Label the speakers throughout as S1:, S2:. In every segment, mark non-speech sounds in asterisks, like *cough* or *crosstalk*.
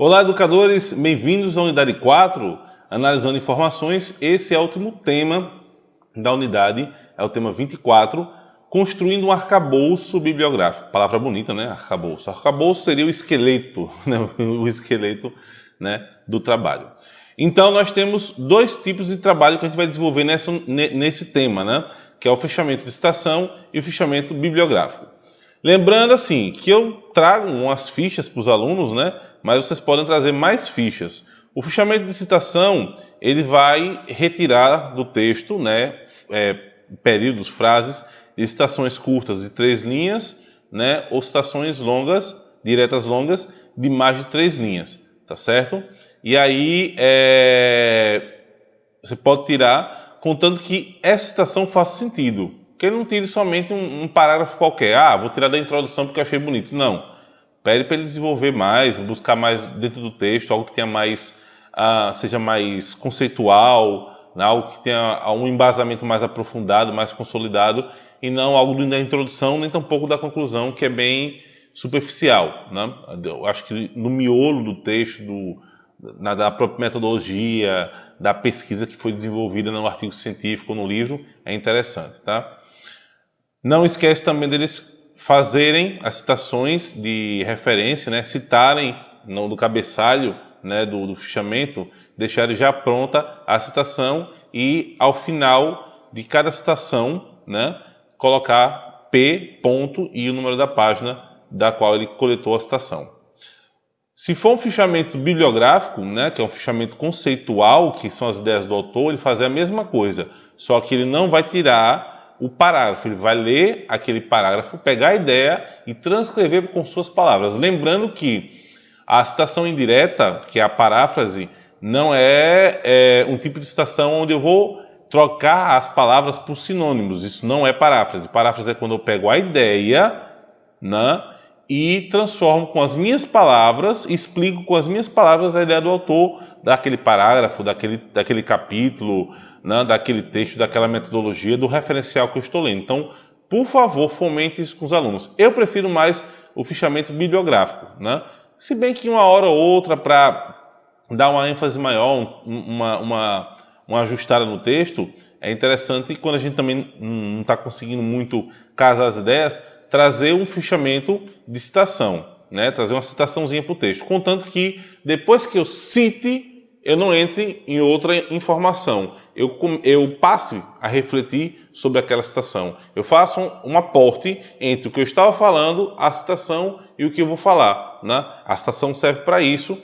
S1: Olá, educadores, bem-vindos à unidade 4, analisando informações. Esse é o último tema da unidade, é o tema 24, construindo um arcabouço bibliográfico. Palavra bonita, né? Arcabouço. Arcabouço seria o esqueleto, *laughs* né? o esqueleto né? do trabalho. Então, nós temos dois tipos de trabalho que a gente vai desenvolver nessa, nesse tema, né? que é o fechamento de citação e o fechamento bibliográfico. Lembrando assim, que eu trago umas fichas para os alunos, né? Mas vocês podem trazer mais fichas. O fichamento de citação, ele vai retirar do texto né, é, períodos, frases, citações curtas de três linhas, né, ou citações longas, diretas longas, de mais de três linhas, tá certo? E aí, é, você pode tirar, contando que essa citação faça sentido. Que ele não tire somente um, um parágrafo qualquer. Ah, vou tirar da introdução porque achei bonito. Não Pede para ele desenvolver mais, buscar mais dentro do texto, algo que tenha mais, uh, seja mais conceitual, né? algo que tenha um embasamento mais aprofundado, mais consolidado, e não algo da introdução, nem tampouco da conclusão, que é bem superficial. Né? Eu acho que no miolo do texto, do, na, da própria metodologia, da pesquisa que foi desenvolvida no artigo científico, no livro, é interessante. Tá? Não esquece também deles fazerem as citações de referência, né, citarem no, cabeçalho né, do, do fichamento, deixarem já pronta a citação e ao final de cada citação né, colocar P ponto e o número da página da qual ele coletou a citação. Se for um fichamento bibliográfico, né, que é um fichamento conceitual, que são as ideias do autor, ele faz a mesma coisa, só que ele não vai tirar o parágrafo, ele vai ler aquele parágrafo, pegar a ideia e transcrever com suas palavras. Lembrando que a citação indireta, que é a paráfrase, não é, é um tipo de citação onde eu vou trocar as palavras por sinônimos. Isso não é paráfrase. Paráfrase é quando eu pego a ideia né, e transformo com as minhas palavras, explico com as minhas palavras a ideia do autor daquele parágrafo, daquele, daquele capítulo, né, daquele texto, daquela metodologia, do referencial que eu estou lendo. Então, por favor, fomente isso com os alunos. Eu prefiro mais o fichamento bibliográfico, né? Se bem que uma hora ou outra, para dar uma ênfase maior, uma, uma, uma ajustada no texto, é interessante quando a gente também não está conseguindo muito casar as ideias, trazer um fichamento de citação, né? trazer uma citaçãozinha para o texto. Contanto que depois que eu cite eu não entre em outra informação. Eu, eu passe a refletir sobre aquela citação. Eu faço um, um aporte entre o que eu estava falando, a citação e o que eu vou falar. Né? A citação serve para isso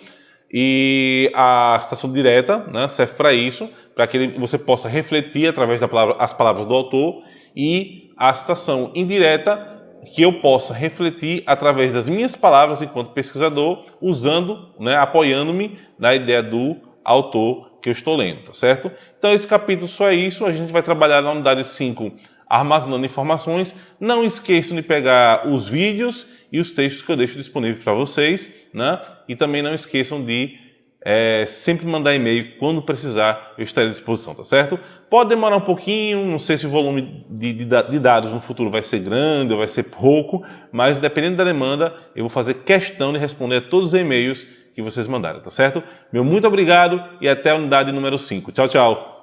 S1: e a citação direta né, serve para isso, para que você possa refletir através das palavra, palavras do autor e a citação indireta que eu possa refletir através das minhas palavras enquanto pesquisador, usando, né, apoiando-me na ideia do autor que eu estou lendo, tá certo? Então esse capítulo só é isso, a gente vai trabalhar na unidade 5 armazenando informações. Não esqueçam de pegar os vídeos e os textos que eu deixo disponíveis para vocês, né? E também não esqueçam de é, sempre mandar e-mail quando precisar, eu estarei à disposição, tá certo? Pode demorar um pouquinho, não sei se o volume de, de, de, dados no futuro vai ser grande ou vai ser pouco, mas dependendo da demanda, eu vou fazer questão de responder a todos os e-mails que vocês mandaram, tá certo? Meu muito obrigado e até a unidade número 5. Tchau, tchau!